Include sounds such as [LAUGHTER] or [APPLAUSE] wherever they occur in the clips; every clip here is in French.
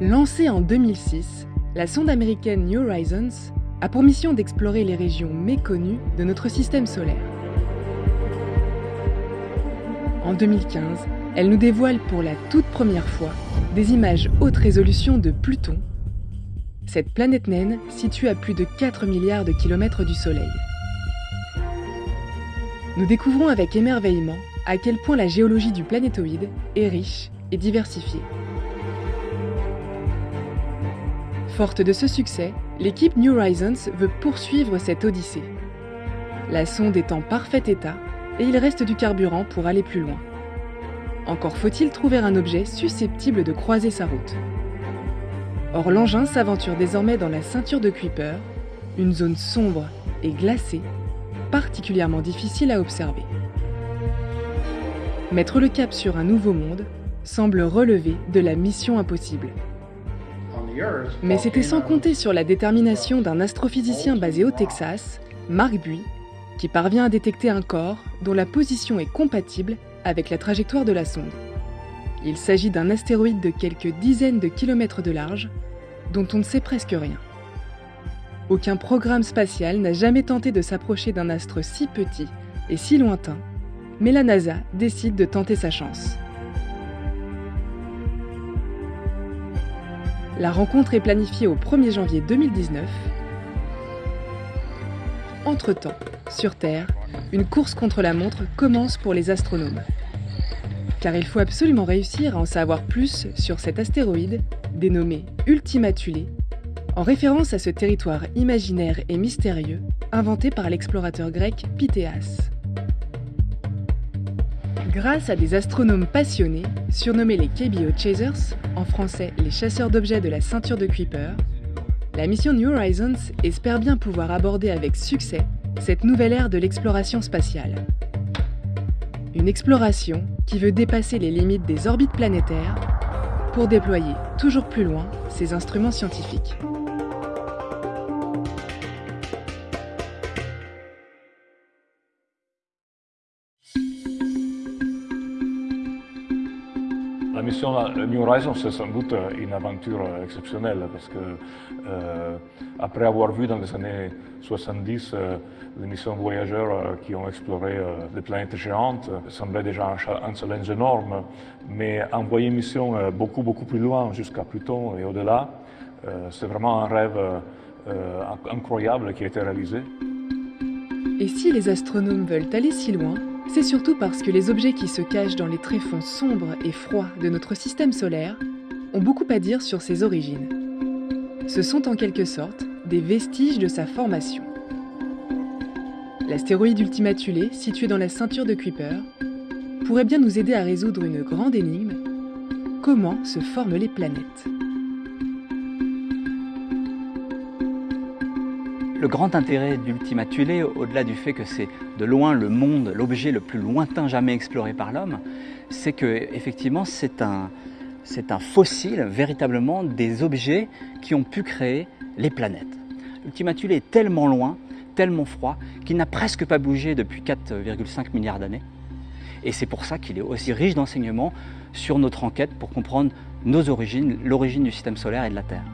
Lancée en 2006, la sonde américaine New Horizons a pour mission d'explorer les régions méconnues de notre système solaire. En 2015, elle nous dévoile pour la toute première fois des images haute résolution de Pluton, cette planète naine située à plus de 4 milliards de kilomètres du Soleil. Nous découvrons avec émerveillement à quel point la géologie du planétoïde est riche et diversifiée. Forte de ce succès, l'équipe New Horizons veut poursuivre cette odyssée. La sonde est en parfait état et il reste du carburant pour aller plus loin. Encore faut-il trouver un objet susceptible de croiser sa route. Or l'engin s'aventure désormais dans la ceinture de Kuiper, une zone sombre et glacée, particulièrement difficile à observer. Mettre le cap sur un nouveau monde semble relever de la mission impossible. Mais c'était sans compter sur la détermination d'un astrophysicien basé au Texas, Mark Buy, qui parvient à détecter un corps dont la position est compatible avec la trajectoire de la sonde. Il s'agit d'un astéroïde de quelques dizaines de kilomètres de large, dont on ne sait presque rien. Aucun programme spatial n'a jamais tenté de s'approcher d'un astre si petit et si lointain, mais la NASA décide de tenter sa chance. La rencontre est planifiée au 1er janvier 2019. Entre-temps, sur Terre, une course contre la montre commence pour les astronomes. Car il faut absolument réussir à en savoir plus sur cet astéroïde, dénommé Ultima Thule, en référence à ce territoire imaginaire et mystérieux inventé par l'explorateur grec Pythéas. Grâce à des astronomes passionnés, surnommés les KBO Chasers, en français les chasseurs d'objets de la ceinture de Kuiper, la mission New Horizons espère bien pouvoir aborder avec succès cette nouvelle ère de l'exploration spatiale. Une exploration qui veut dépasser les limites des orbites planétaires pour déployer toujours plus loin ses instruments scientifiques. Mission New Horizons, c'est sans doute une aventure exceptionnelle parce que euh, après avoir vu dans les années 70 euh, les missions voyageurs euh, qui ont exploré euh, des planètes géantes, semblait déjà un, challenge énorme, mais envoyer une mission euh, beaucoup beaucoup plus loin jusqu'à Pluton et au-delà, euh, c'est vraiment un rêve incroyable qui a été réalisé. Et si les astronomes veulent aller si loin, c'est surtout parce que les objets qui se cachent dans les tréfonds sombres et froids de notre système solaire ont beaucoup à dire sur ses origines. Ce sont en quelque sorte des vestiges de sa formation. L'astéroïde Ultima Thule, situé dans la ceinture de Kuiper, pourrait bien nous aider à résoudre une grande énigme. Comment se forment les planètes? Le grand intérêt d'Ultima Thule, au-delà du fait que c'est de loin le monde, l'objet le plus lointain jamais exploré par l'homme, c'est que effectivement c'est un, c'est un fossile véritablement des objets qui ont pu créer les planètes. Ultima Thule est tellement loin, tellement froid, qu'il n'a presque pas bougé depuis 4,5 milliards d'années. Et c'est pour ça qu'il est aussi riche d'enseignements sur notre enquête pour comprendre nos origines, l'origine du système solaire et de la Terre.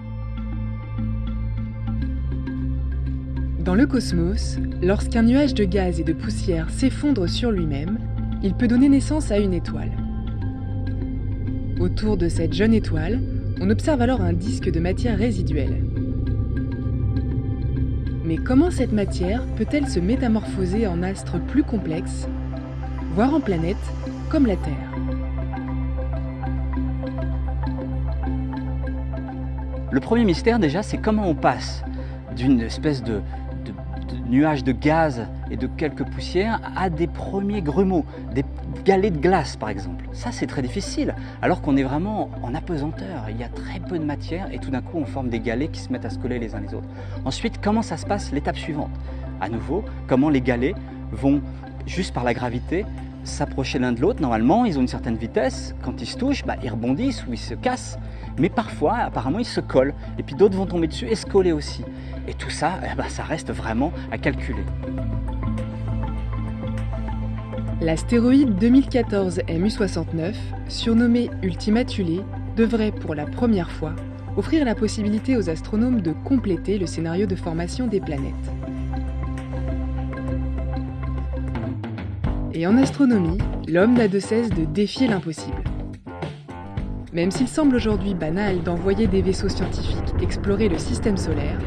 Dans le cosmos, lorsqu'un nuage de gaz et de poussière s'effondre sur lui-même, il peut donner naissance à une étoile. Autour de cette jeune étoile, on observe alors un disque de matière résiduelle. Mais comment cette matière peut-elle se métamorphoser en astre plus complexe, voire en planète, comme la Terre? Le premier mystère déjà, c'est comment on passe d'une espèce de, nuages de gaz et de quelques poussières à des premiers grumeaux, des galets de glace par exemple. Ça c'est très difficile, alors qu'on est vraiment en apesanteur, il y a très peu de matière et tout d'un coup on forme des galets qui se mettent à se coller les uns les autres. Ensuite, comment ça se passe l'étape suivante? À nouveau, comment les galets vont, juste par la gravité, s'approcher l'un de l'autre. Normalement, ils ont une certaine vitesse. Quand ils se touchent, bah, ils rebondissent ou ils se cassent. Mais parfois, apparemment, ils se collent. Et puis d'autres vont tomber dessus et se coller aussi. Et tout ça, eh ben, ça reste vraiment à calculer. L'astéroïde 2014 MU69, surnommé Ultima Thule, devrait pour la première fois offrir la possibilité aux astronomes de compléter le scénario de formation des planètes. Et en astronomie, l'homme n'a de cesse de défier l'impossible. Même s'il semble aujourd'hui banal d'envoyer des vaisseaux scientifiques explorer le système solaire,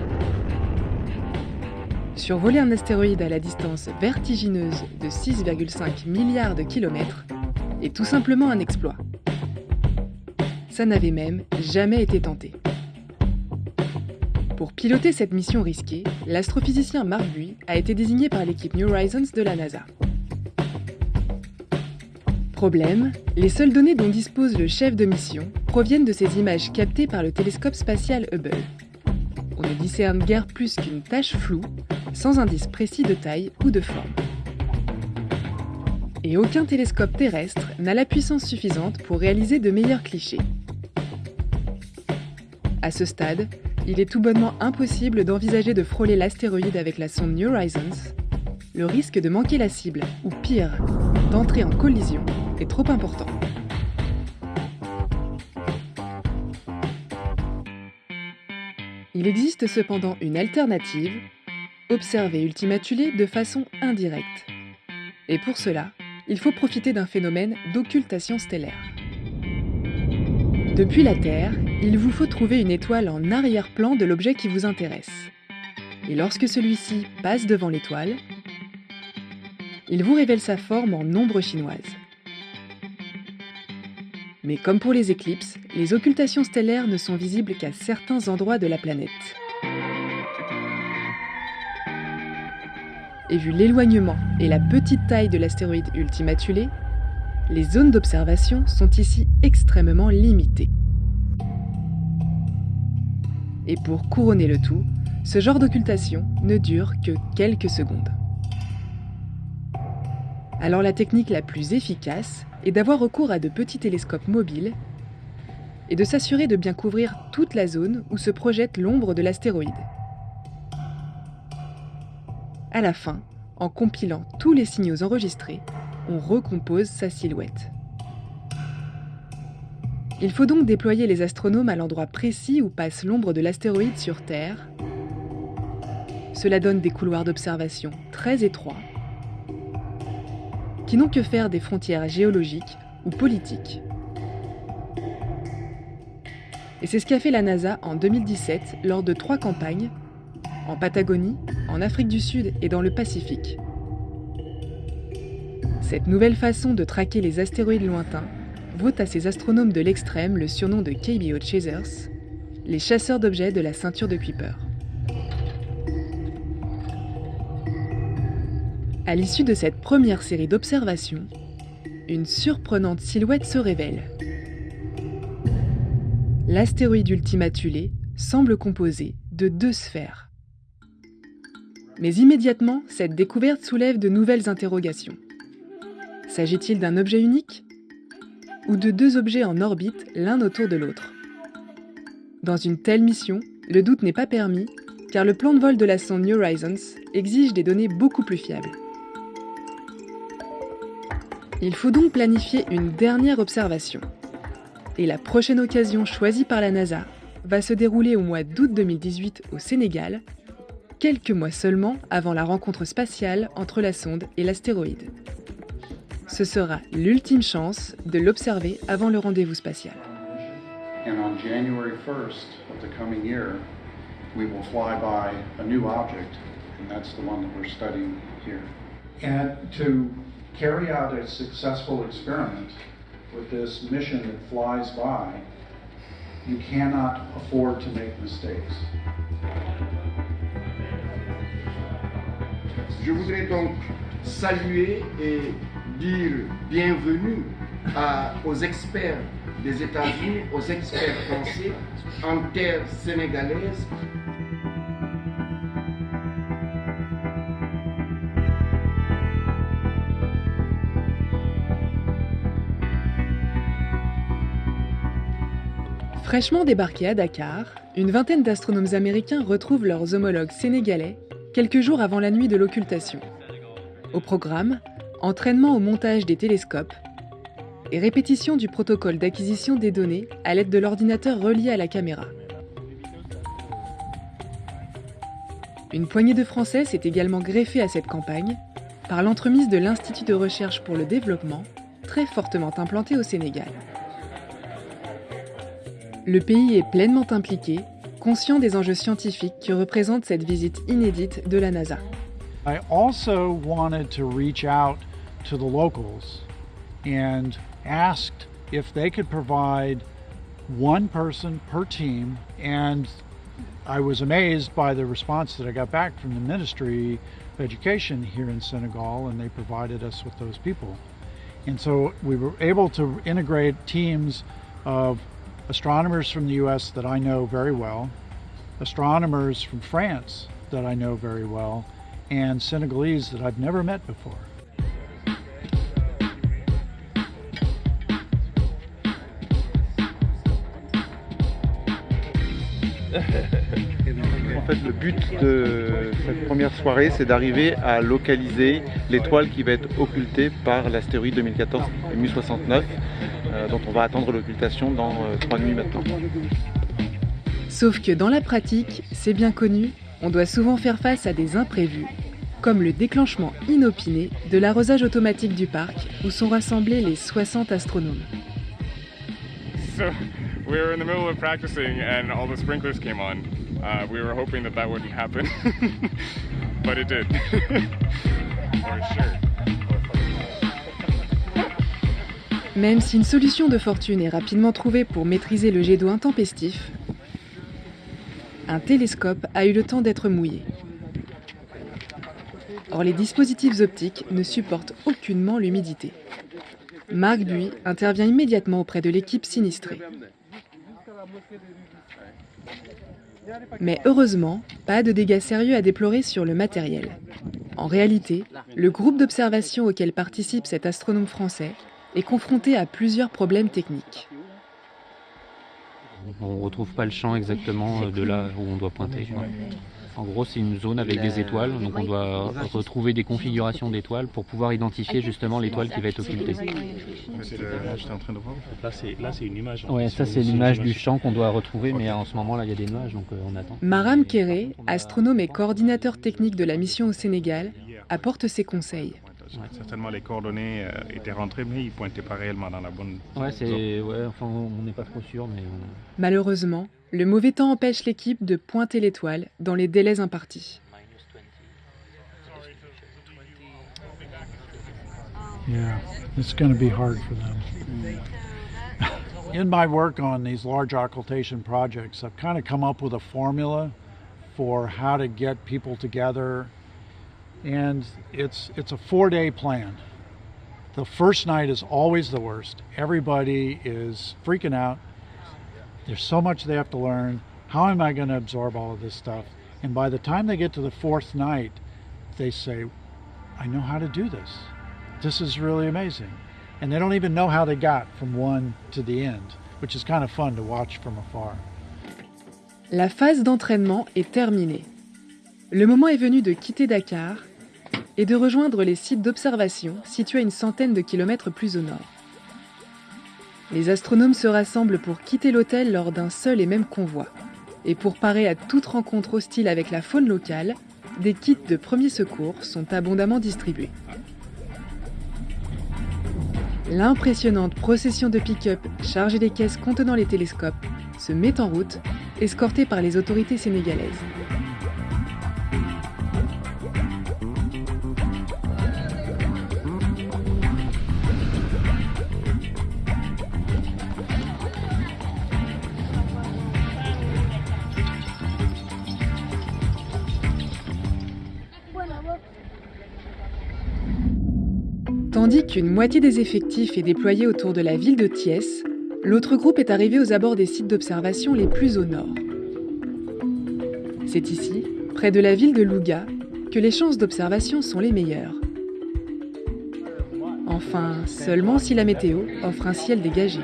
survoler un astéroïde à la distance vertigineuse de 6,5 milliards de kilomètres est tout simplement un exploit. Ça n'avait même jamais été tenté. Pour piloter cette mission risquée, l'astrophysicien Mark Buy a été désigné par l'équipe New Horizons de la NASA. Problème, les seules données dont dispose le chef de mission proviennent de ces images captées par le télescope spatial Hubble. On ne discerne guère plus qu'une tache floue, sans indice précis de taille ou de forme. Et aucun télescope terrestre n'a la puissance suffisante pour réaliser de meilleurs clichés. À ce stade, il est tout bonnement impossible d'envisager de frôler l'astéroïde avec la sonde New Horizons. Le risque de manquer la cible, ou pire, d'entrer en collision, trop important. Il existe cependant une alternative, observer Ultima Thule de façon indirecte. Et pour cela, il faut profiter d'un phénomène d'occultation stellaire. Depuis la Terre, il vous faut trouver une étoile en arrière-plan de l'objet qui vous intéresse. Et lorsque celui-ci passe devant l'étoile, il vous révèle sa forme en ombre chinoise. Mais comme pour les éclipses, les occultations stellaires ne sont visibles qu'à certains endroits de la planète. Et vu l'éloignement et la petite taille de l'astéroïde Ultima Thule, les zones d'observation sont ici extrêmement limitées. Et pour couronner le tout, ce genre d'occultation ne dure que quelques secondes. Alors la technique la plus efficace est d'avoir recours à de petits télescopes mobiles et de s'assurer de bien couvrir toute la zone où se projette l'ombre de l'astéroïde. À la fin, en compilant tous les signaux enregistrés, on recompose sa silhouette. Il faut donc déployer les astronomes à l'endroit précis où passe l'ombre de l'astéroïde sur Terre. Cela donne des couloirs d'observation très étroits qui n'ont que faire des frontières géologiques ou politiques. Et c'est ce qu'a fait la NASA en 2017 lors de trois campagnes, en Patagonie, en Afrique du Sud et dans le Pacifique. Cette nouvelle façon de traquer les astéroïdes lointains vaut à ces astronomes de l'extrême le surnom de KBO Chasers, les chasseurs d'objets de la ceinture de Kuiper. À l'issue de cette première série d'observations, une surprenante silhouette se révèle. L'astéroïde Ultima Thule semble composé de deux sphères. Mais immédiatement, cette découverte soulève de nouvelles interrogations. S'agit-il d'un objet unique Ou de deux objets en orbite l'un autour de l'autre? Dans une telle mission, le doute n'est pas permis car le plan de vol de la sonde New Horizons exige des données beaucoup plus fiables. Il faut donc planifier une dernière observation. Et la prochaine occasion choisie par la NASA va se dérouler au mois d'août 2018 au Sénégal, quelques mois seulement avant la rencontre spatiale entre la sonde et l'astéroïde. Ce sera l'ultime chance de l'observer avant le rendez-vous spatial. And on January 1st of the coming year, we will fly by a new object, and that's the one that we're studying here. And to carry out a successful experiment with this mission that flies by, you cannot afford to make mistakes. Je voudrais donc saluer et dire bienvenue à, aux experts des États-Unis, aux experts français en terre sénégalaise Fraîchement débarqués à Dakar, une vingtaine d'astronomes américains retrouvent leurs homologues sénégalais quelques jours avant la nuit de l'occultation. Au programme, entraînement au montage des télescopes et répétition du protocole d'acquisition des données à l'aide de l'ordinateur relié à la caméra. Une poignée de Français s'est également greffée à cette campagne par l'entremise de l'Institut de recherche pour le développement, très fortement implanté au Sénégal. Le pays est pleinement impliqué, conscient des enjeux scientifiques que représente cette visite inédite de la NASA. I also wanted to reach out to the locals and asked if they could provide one person per team and I was amazed by the response that I got back from the Ministry of Education here in Senegal and they provided us with those people. And so we were able to integrate teams of astronomers from the US that I know very well, astronomers from France that I know very well, and Senegalese that I've never met before. En fait, le but de cette première soirée, c'est d'arriver à localiser l'étoile qui va être occultée par l'astéroïde 2014 MU69, euh, dont on va attendre l'occultation dans euh, trois nuits maintenant. Sauf que dans la pratique, c'est bien connu, on doit souvent faire face à des imprévus, comme le déclenchement inopiné de l'arrosage automatique du parc où sont rassemblés les 60 astronomes. So, we were in the middle of practicing and all the sprinklers came on. Uh, we were hoping that that wouldn't happen, [LAUGHS] but it did. [LAUGHS] For sure. Même si une solution de fortune est rapidement trouvée pour maîtriser le jet d'eau intempestif, un télescope a eu le temps d'être mouillé. Or, les dispositifs optiques ne supportent aucunement l'humidité. Marc Buy intervient immédiatement auprès de l'équipe sinistrée. Mais heureusement, pas de dégâts sérieux à déplorer sur le matériel. En réalité, le groupe d'observation auquel participe cet astronome français est confronté à plusieurs problèmes techniques. On ne retrouve pas le champ exactement de là où on doit pointer. En gros, c'est une zone avec des étoiles, donc on doit retrouver des configurations d'étoiles pour pouvoir identifier justement l'étoile qui va être occultée. Là, c'est une image. Ouais, ça c'est l'image du champ qu'on doit retrouver, mais en ce moment-là, il y a des nuages, donc euh, on attend. Maram Kéré, astronome et coordinateur technique de la mission au Sénégal, apporte ses conseils. Certainement, les coordonnées euh, étaient rentrées, mais ils ne pointaient pas réellement dans la bonne Ouais, c'est, ouais enfin, on n'est pas trop sûr, mais. Malheureusement, le mauvais temps empêche l'équipe de pointer l'étoile dans les délais impartis. Yeah, it's going to be hard for them. In my work on these large occultation projects, I've kind of come up with a formula for how to get people together, and it's it's a four-day plan. The first night is always the worst. Everybody is freaking out. There's so much they have to learn. How am I going to absorb all of this stuff? And by the time they get to the fourth night, they say, I know how to do this. This is really amazing. And they don't even know how they got from one to the end, which is kind of fun to watch from afar. La phase d'entraînement est terminée. Le moment est venu de quitter Dakar et de rejoindre les sites d'observation situés à une centaine de kilomètres plus au nord. Les astronomes se rassemblent pour quitter l'hôtel lors d'un seul et même convoi. Et pour parer à toute rencontre hostile avec la faune locale, des kits de premiers secours sont abondamment distribués. L'impressionnante procession de pick-up chargée des caisses contenant les télescopes se met en route, escortée par les autorités sénégalaises. Qu'une moitié des effectifs est déployée autour de la ville de Thiès, l'autre groupe est arrivé aux abords des sites d'observation les plus au nord. C'est ici, près de la ville de Louga, que les chances d'observation sont les meilleures. Enfin, seulement si la météo offre un ciel dégagé.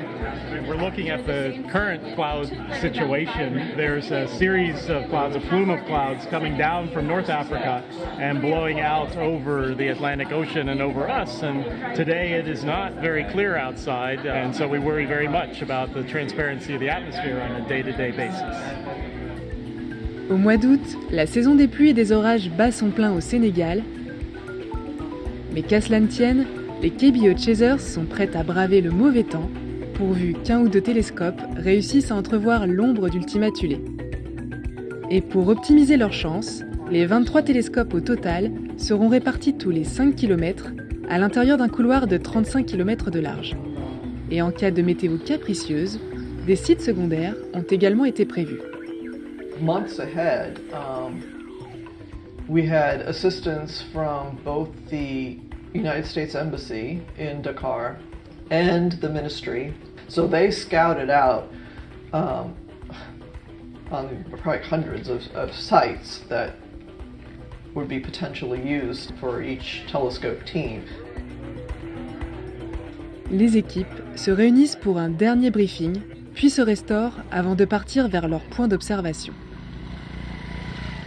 We're looking at the current cloud situation. There's a series of clouds, a plume of clouds coming down from North Africa and blowing out over the Atlantic Ocean and over us. And today it is not very clear outside, and so we worry very much about the transparency of the atmosphere on a day to day basis. Au mois d'août, la saison des pluies et des orages bat son plein au Sénégal. Mais qu'à cela ne tienne, les KBO Chasers sont prêts à braver le mauvais temps, pourvu qu'un ou deux télescopes réussissent à entrevoir l'ombre d'Ultima Thule. Et pour optimiser leurs chances, les 23 télescopes au total seront répartis tous les 5 km à l'intérieur d'un couloir de 35 km de large. Et en cas de météo capricieuse, des sites secondaires ont également été prévus. months ahead, um, we had assistance from both the United States Embassy in Dakar and the ministry. So they scouted out um, on probably hundreds of, of sites that would be potentially used for each telescope team. Les équipes se réunissent pour un dernier briefing, puis se restaurent avant de partir vers leur point d'observation.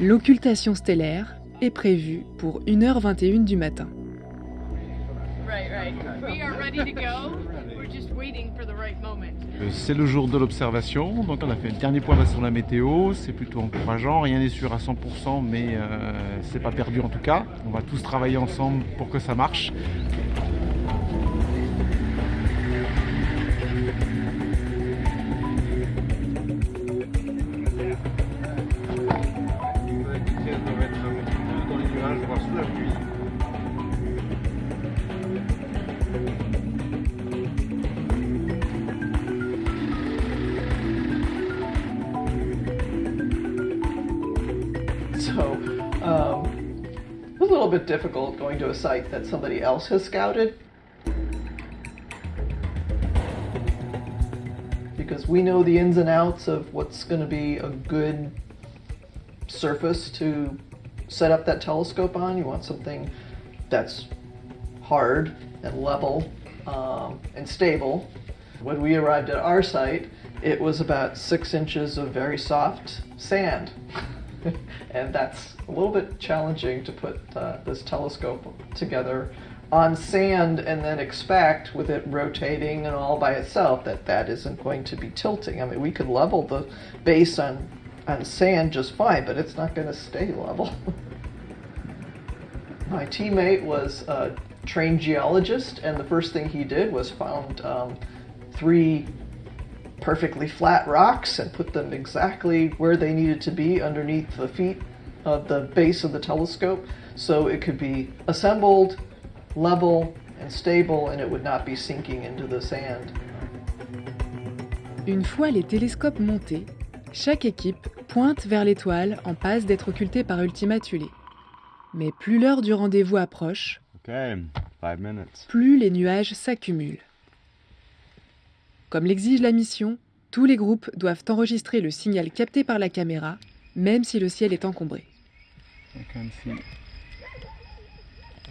L'occultation stellaire est prévue pour 1h21 du matin. C'est le jour de l'observation, donc on a fait le dernier point sur la météo, c'est plutôt encourageant, rien n'est sûr à 100% mais euh, c'est pas perdu en tout cas. On va tous travailler ensemble pour que ça marche. Going to a site that somebody else has scouted. Because we know the ins and outs of what's going to be a good surface to set up that telescope on. You want something that's hard and level um, and stable. When we arrived at our site, it was about six inches of very soft sand. [LAUGHS] [LAUGHS] and that's a little bit challenging to put uh, this telescope together on sand and then expect with it rotating and all by itself that that isn't going to be tilting. I mean, we could level the base on, on sand just fine, but it's not going to stay level. [LAUGHS] My teammate was a trained geologist, and the first thing he did was found um, three perfectly flat rocks and put them exactly where they needed to be underneath the feet of the base of the telescope so it could be assembled, level, and stable and it would not be sinking into the sand. Une fois les télescopes montés, chaque équipe pointe vers l'étoile en passe d'être occultée par Ultima Thule. Mais plus l'heure du rendez-vous approche, Okay, five minutes. plus les nuages s'accumulent. Comme l'exige la mission, tous les groupes doivent enregistrer le signal capté par la caméra, même si le ciel est encombré. I can see.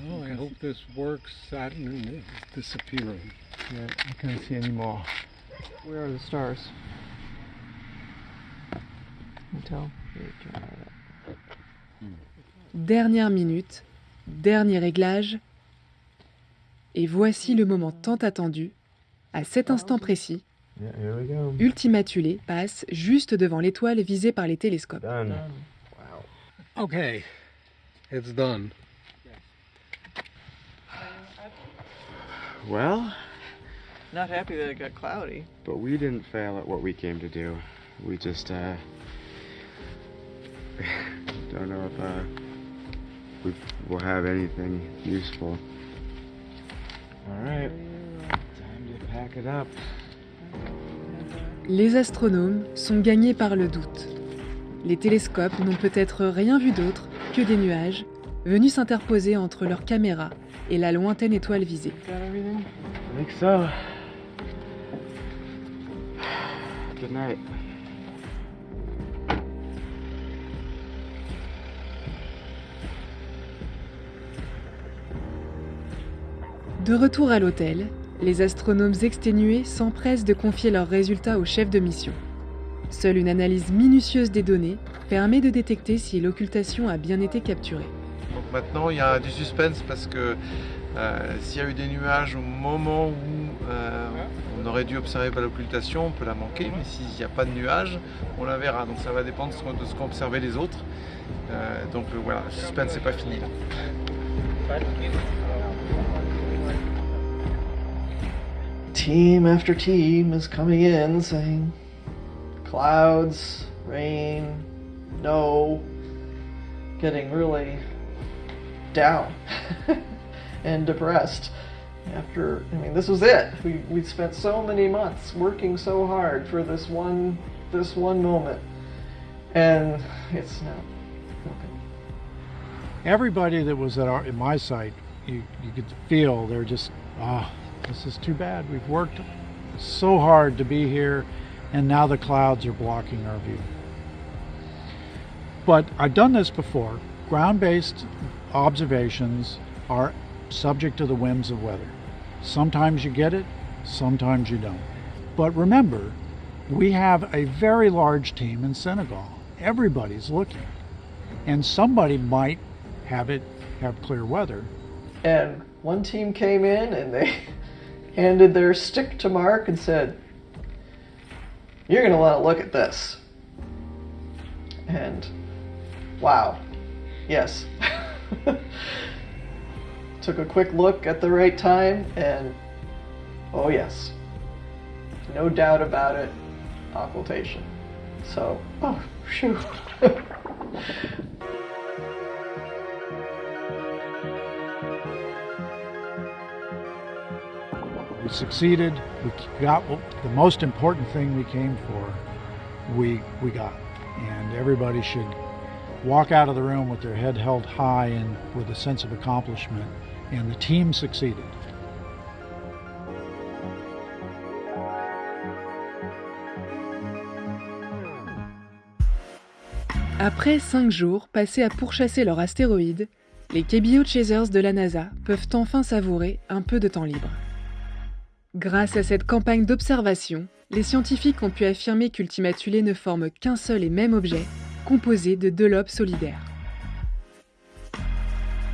Oh, I hope this works. Saturn is disappearing. Yeah, I can't see anymore. Where are the stars? Until Dernière minute, dernier réglage, et voici le moment tant attendu. À cet instant précis, Yeah, here we go. Ultima Thule passe juste devant l'étoile visée par les télescopes. Done. Okay, it's done. Well, Not happy that it got cloudy. but we didn't fail at what we came to do. We just, uh, [LAUGHS] don't know if, uh, we will have anything useful. Alright, time to pack it up. Les astronomes sont gagnés par le doute. Les télescopes n'ont peut-être rien vu d'autre que des nuages venus s'interposer entre leur caméra et la lointaine étoile visée. Good night. De retour à l'hôtel, les astronomes exténués s'empressent de confier leurs résultats au chef de mission. Seule une analyse minutieuse des données permet de détecter si l'occultation a bien été capturée. Donc maintenant, il y a du suspense parce que euh, s'il y a eu des nuages au moment où euh, on aurait dû observer par l'occultation, on peut la manquer, mais s'il n'y a pas de nuages, on la verra. Donc ça va dépendre de ce qu'ont observé les autres. Euh, donc voilà, le suspense n'est pas fini là. Team after team is coming in saying clouds, rain, no, getting really down [LAUGHS] and depressed. After, I mean, this was it. We we spent so many months working so hard for this one this one moment, and it's not. Everybody that was at, our, at my site, you, you could feel they're just, ah, this is too bad. We've worked so hard to be here, and now the clouds are blocking our view. But I've done this before. Ground-based observations are subject to the whims of weather. Sometimes you get it, sometimes you don't. But remember, we have a very large team in Senegal. Everybody's looking. And somebody might have it have clear weather. And one team came in and they handed their stick to Mark and said, You're going to want to look at this. And wow, yes. [LAUGHS] Took a quick look at the right time and oh, yes. No doubt about it, occultation. So, oh, phew. [LAUGHS] We succeeded. We got the most important thing we came for. We we got, and everybody should walk out of the room with their head held high and with a sense of accomplishment. And the team succeeded. Après cinq jours passés à pourchasser leur astéroïde, les KBO Chasers de la NASA peuvent enfin savourer un peu de temps libre. Grâce à cette campagne d'observation, les scientifiques ont pu affirmer qu'Ultimatulé ne forme qu'un seul et même objet, composé de deux lobes solidaires.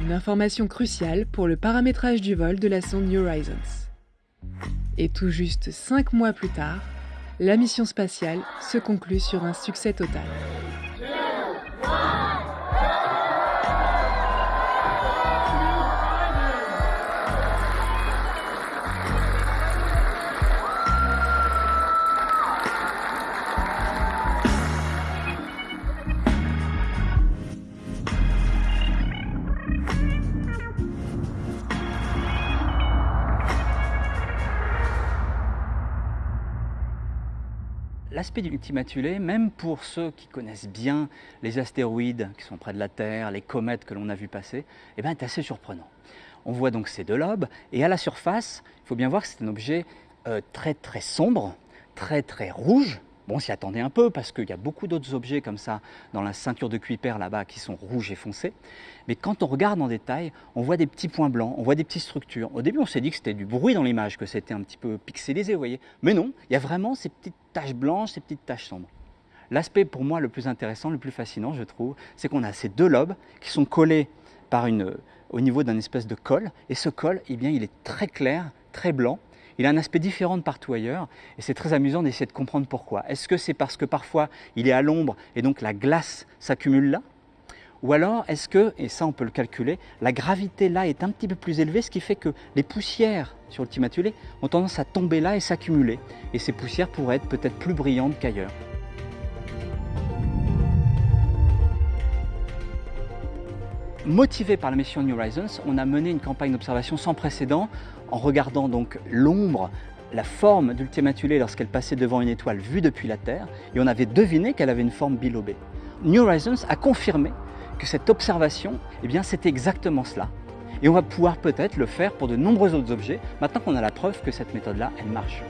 Une information cruciale pour le paramétrage du vol de la sonde New Horizons. Et tout juste cinq mois plus tard, la mission spatiale se conclut sur un succès total. L'aspect du même pour ceux qui connaissent bien les astéroïdes qui sont près de la Terre, les comètes que l'on a vu passer, eh ben, est assez surprenant. On voit donc ces deux lobes, et à la surface, il faut bien voir que c'est un objet euh, très très sombre, très très rouge, Bon, on s'y attendait un peu parce qu'il y a beaucoup d'autres objets comme ça dans la ceinture de Kuiper là-bas qui sont rouges et foncés. Mais quand on regarde en détail, on voit des petits points blancs, on voit des petites structures. Au début, on s'est dit que c'était du bruit dans l'image, que c'était un petit peu pixelisé, vous voyez. Mais non, il y a vraiment ces petites taches blanches, ces petites taches sombres. L'aspect pour moi le plus intéressant, le plus fascinant, je trouve, c'est qu'on a ces deux lobes qui sont collés par une, au niveau d'un espèce de col. Et ce col, eh bien, il est très clair, très blanc. Il a un aspect différent de partout ailleurs et c'est très amusant d'essayer de comprendre pourquoi. Est-ce que c'est parce que parfois il est à l'ombre et donc la glace s'accumule là? Ou alors est-ce que, et ça on peut le calculer, la gravité là est un petit peu plus élevée, ce qui fait que les poussières sur le timatulé ont tendance à tomber là et s'accumuler. Et ces poussières pourraient être peut-être plus brillantes qu'ailleurs. Motivé par la mission New Horizons, on a mené une campagne d'observation sans précédent en regardant donc l'ombre, la forme d'Ultimatulé lorsqu'elle passait devant une étoile vue depuis la Terre, et on avait deviné qu'elle avait une forme bilobée. New Horizons a confirmé que cette observation, eh bien, c'était exactement cela. Et on va pouvoir peut-être le faire pour de nombreux autres objets, maintenant qu'on a la preuve que cette méthode-là, elle marche.